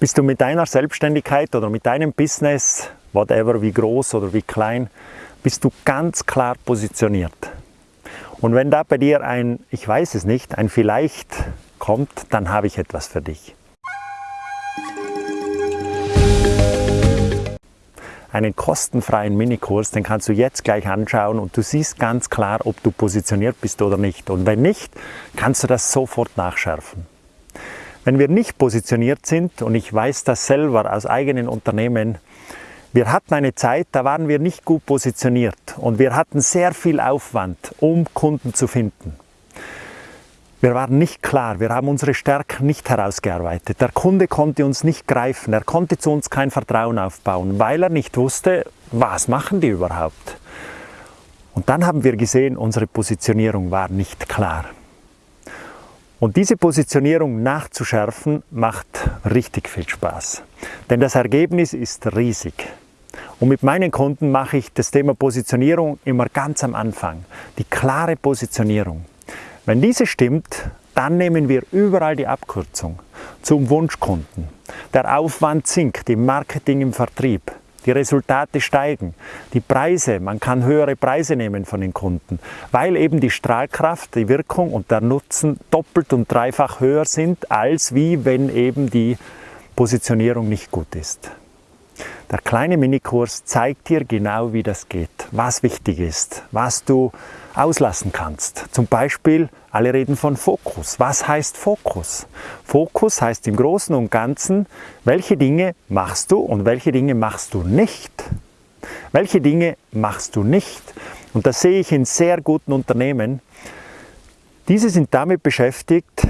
Bist du mit deiner Selbstständigkeit oder mit deinem Business, whatever, wie groß oder wie klein, bist du ganz klar positioniert. Und wenn da bei dir ein, ich weiß es nicht, ein vielleicht kommt, dann habe ich etwas für dich. Einen kostenfreien Minikurs, den kannst du jetzt gleich anschauen und du siehst ganz klar, ob du positioniert bist oder nicht. Und wenn nicht, kannst du das sofort nachschärfen. Wenn wir nicht positioniert sind, und ich weiß das selber aus eigenen Unternehmen, wir hatten eine Zeit, da waren wir nicht gut positioniert und wir hatten sehr viel Aufwand, um Kunden zu finden. Wir waren nicht klar, wir haben unsere Stärken nicht herausgearbeitet. Der Kunde konnte uns nicht greifen, er konnte zu uns kein Vertrauen aufbauen, weil er nicht wusste, was machen die überhaupt. Und dann haben wir gesehen, unsere Positionierung war nicht klar. Und diese Positionierung nachzuschärfen macht richtig viel Spaß. Denn das Ergebnis ist riesig. Und mit meinen Kunden mache ich das Thema Positionierung immer ganz am Anfang. Die klare Positionierung. Wenn diese stimmt, dann nehmen wir überall die Abkürzung zum Wunschkunden. Der Aufwand sinkt im Marketing, im Vertrieb die Resultate steigen, die Preise, man kann höhere Preise nehmen von den Kunden, weil eben die Strahlkraft, die Wirkung und der Nutzen doppelt und dreifach höher sind, als wie wenn eben die Positionierung nicht gut ist. Der kleine Minikurs zeigt dir genau, wie das geht, was wichtig ist, was du auslassen kannst. Zum Beispiel, alle reden von Fokus. Was heißt Fokus? Fokus heißt im Großen und Ganzen, welche Dinge machst du und welche Dinge machst du nicht. Welche Dinge machst du nicht? Und das sehe ich in sehr guten Unternehmen. Diese sind damit beschäftigt,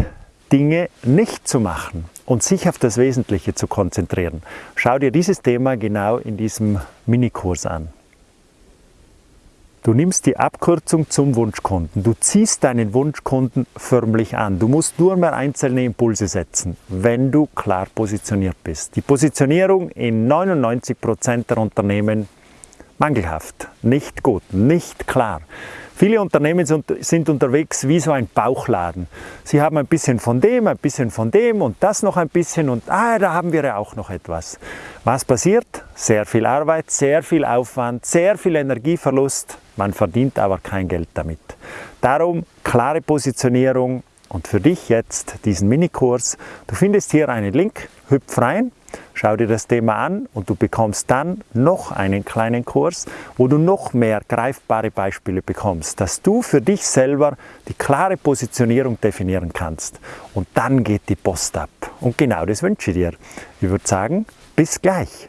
Dinge nicht zu machen und sich auf das Wesentliche zu konzentrieren. Schau dir dieses Thema genau in diesem Minikurs an. Du nimmst die Abkürzung zum Wunschkunden. Du ziehst deinen Wunschkunden förmlich an. Du musst nur mehr einzelne Impulse setzen, wenn du klar positioniert bist. Die Positionierung in 99 Prozent der Unternehmen mangelhaft, nicht gut, nicht klar. Viele Unternehmen sind unterwegs wie so ein Bauchladen. Sie haben ein bisschen von dem, ein bisschen von dem und das noch ein bisschen und ah, da haben wir ja auch noch etwas. Was passiert? Sehr viel Arbeit, sehr viel Aufwand, sehr viel Energieverlust. Man verdient aber kein Geld damit. Darum klare Positionierung und für dich jetzt diesen Minikurs. Du findest hier einen Link, hüpf rein, Schau dir das Thema an und du bekommst dann noch einen kleinen Kurs, wo du noch mehr greifbare Beispiele bekommst, dass du für dich selber die klare Positionierung definieren kannst. Und dann geht die Post ab. Und genau das wünsche ich dir. Ich würde sagen, bis gleich.